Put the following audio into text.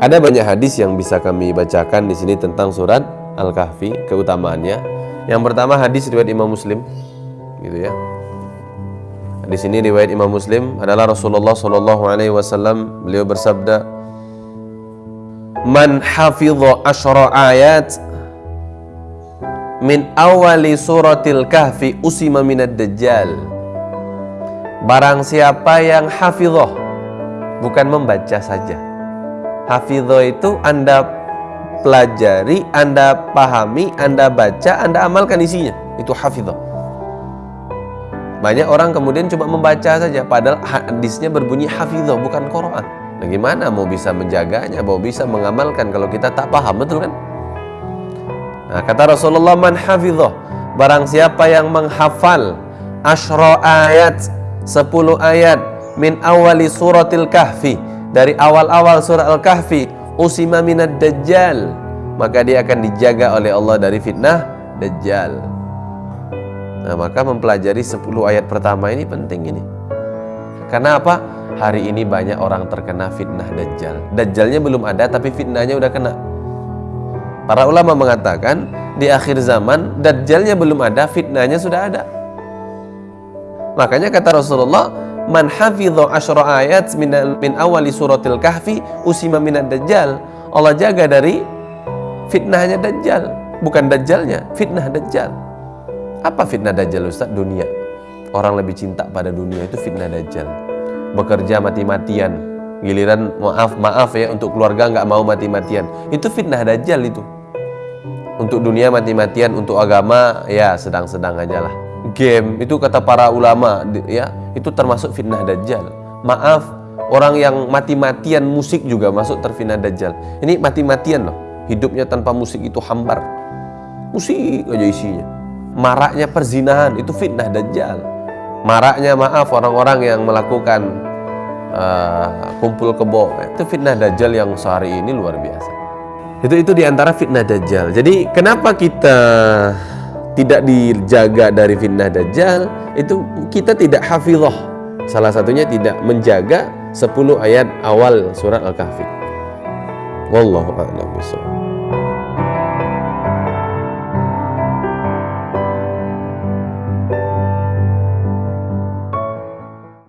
Ada banyak hadis yang bisa kami bacakan di sini tentang surat Al-Kahfi, keutamaannya. Yang pertama hadis riwayat Imam Muslim, gitu ya. Di sini riwayat Imam Muslim adalah Rasulullah Shallallahu Alaihi Wasallam beliau bersabda, "Man hafidho ashra ayat min awali suratil kahfi usima minad dajjal." Barang siapa yang hafidhoh bukan membaca saja Hafidho itu Anda pelajari, Anda pahami, Anda baca, Anda amalkan isinya. Itu hafidho. Banyak orang kemudian cuma membaca saja, padahal hadisnya berbunyi hafidho, bukan Quran. Nah, mau bisa menjaganya, mau bisa mengamalkan kalau kita tak paham, betul kan? Nah, kata Rasulullah, man hafidho, barang siapa yang menghafal ashro ayat, 10 ayat, min awali suratil kahfi, dari awal-awal surah Al-Kahfi usima minad dajjal. Maka dia akan dijaga oleh Allah dari fitnah dajjal. Nah maka mempelajari 10 ayat pertama ini penting ini. Karena apa? hari ini banyak orang terkena fitnah dajjal. Dajjalnya belum ada tapi fitnahnya udah kena. Para ulama mengatakan di akhir zaman dajjalnya belum ada fitnahnya sudah ada. Makanya kata Rasulullah man hafidho asyra ayat min, min awali suratil kahfi usima minad dajjal. Allah jaga dari fitnahnya dajjal bukan dajjalnya fitnah dajjal. Apa fitnah dajjal Ustaz? dunia. Orang lebih cinta pada dunia itu fitnah dajjal. Bekerja mati-matian. Giliran maaf maaf ya untuk keluarga nggak mau mati-matian. Itu fitnah dajjal itu. Untuk dunia mati-matian untuk agama ya sedang-sedang aja lah game itu kata para ulama ya itu termasuk fitnah dajjal. Maaf orang yang mati-matian musik juga masuk terfitnah dajjal. Ini mati-matian loh hidupnya tanpa musik itu hambar. Musik aja isinya. Maraknya perzinahan itu fitnah dajjal. Maraknya maaf orang-orang yang melakukan uh, kumpul kebo. Itu fitnah dajjal yang sehari ini luar biasa. Itu itu di antara fitnah dajjal. Jadi kenapa kita tidak dijaga dari fitnah dajjal itu kita tidak hafizah. Salah satunya tidak menjaga 10 ayat awal surat al-kahfi. Wallahu a'lam bishawab